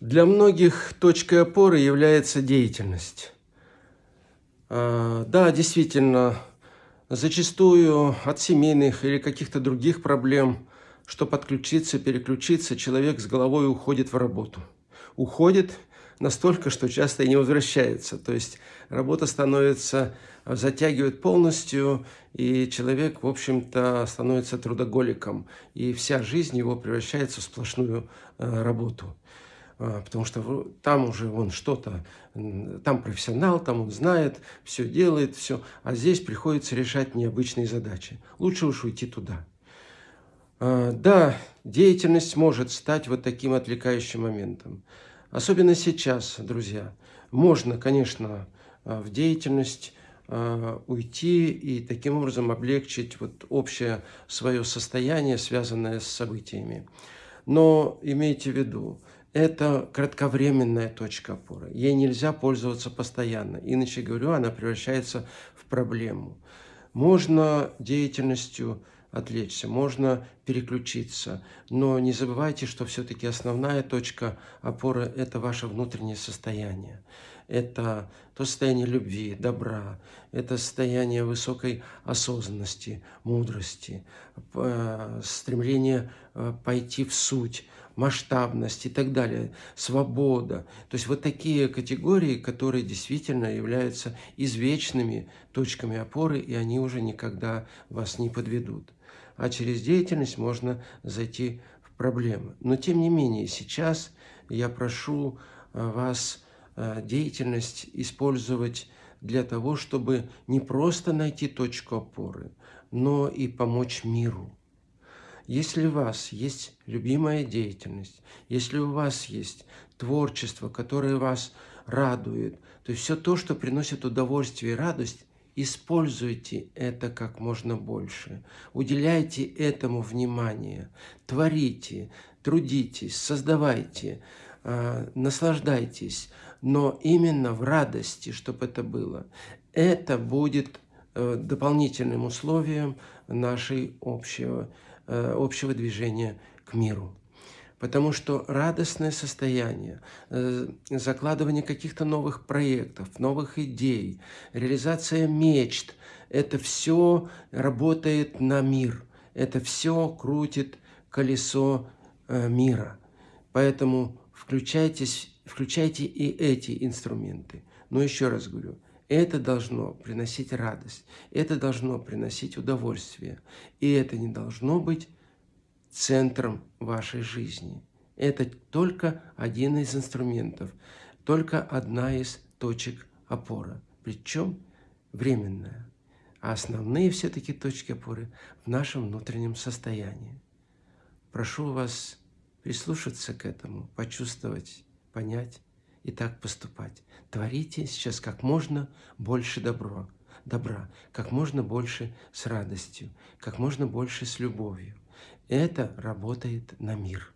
Для многих точкой опоры является деятельность. А, да, действительно, зачастую от семейных или каких-то других проблем, что подключиться, переключиться, человек с головой уходит в работу. Уходит настолько, что часто и не возвращается. То есть работа становится, затягивает полностью, и человек, в общем-то, становится трудоголиком. И вся жизнь его превращается в сплошную э, работу. А, потому что там уже он что-то, там профессионал, там он знает, все делает, все, а здесь приходится решать необычные задачи. Лучше уж уйти туда. А, да, деятельность может стать вот таким отвлекающим моментом. Особенно сейчас, друзья. Можно, конечно, а, в деятельность уйти и таким образом облегчить вот общее свое состояние, связанное с событиями. Но имейте в виду, это кратковременная точка опоры. Ей нельзя пользоваться постоянно. Иначе говорю, она превращается в проблему. Можно деятельностью отвлечься, можно переключиться, но не забывайте, что все-таки основная точка опоры – это ваше внутреннее состояние. Это то состояние любви, добра, это состояние высокой осознанности, мудрости, э, стремление э, пойти в суть, масштабность и так далее, свобода. То есть вот такие категории, которые действительно являются извечными точками опоры, и они уже никогда вас не подведут. А через деятельность можно зайти в проблемы. Но тем не менее, сейчас я прошу э, вас э, деятельность использовать для того, чтобы не просто найти точку опоры, но и помочь миру. Если у вас есть любимая деятельность, если у вас есть творчество, которое вас радует, то есть все то, что приносит удовольствие и радость, используйте это как можно больше. Уделяйте этому внимание. Творите, трудитесь, создавайте, э, наслаждайтесь, но именно в радости, чтобы это было. Это будет э, дополнительным условием нашей общего общего движения к миру. Потому что радостное состояние, э, закладывание каких-то новых проектов, новых идей, реализация мечт – это все работает на мир, это все крутит колесо э, мира. Поэтому включайтесь, включайте и эти инструменты. Но еще раз говорю, это должно приносить радость, это должно приносить удовольствие, и это не должно быть центром вашей жизни. Это только один из инструментов, только одна из точек опоры, причем временная. А основные все-таки точки опоры в нашем внутреннем состоянии. Прошу вас прислушаться к этому, почувствовать, понять и так поступать. Творите сейчас как можно больше добро, добра, как можно больше с радостью, как можно больше с любовью. Это работает на мир.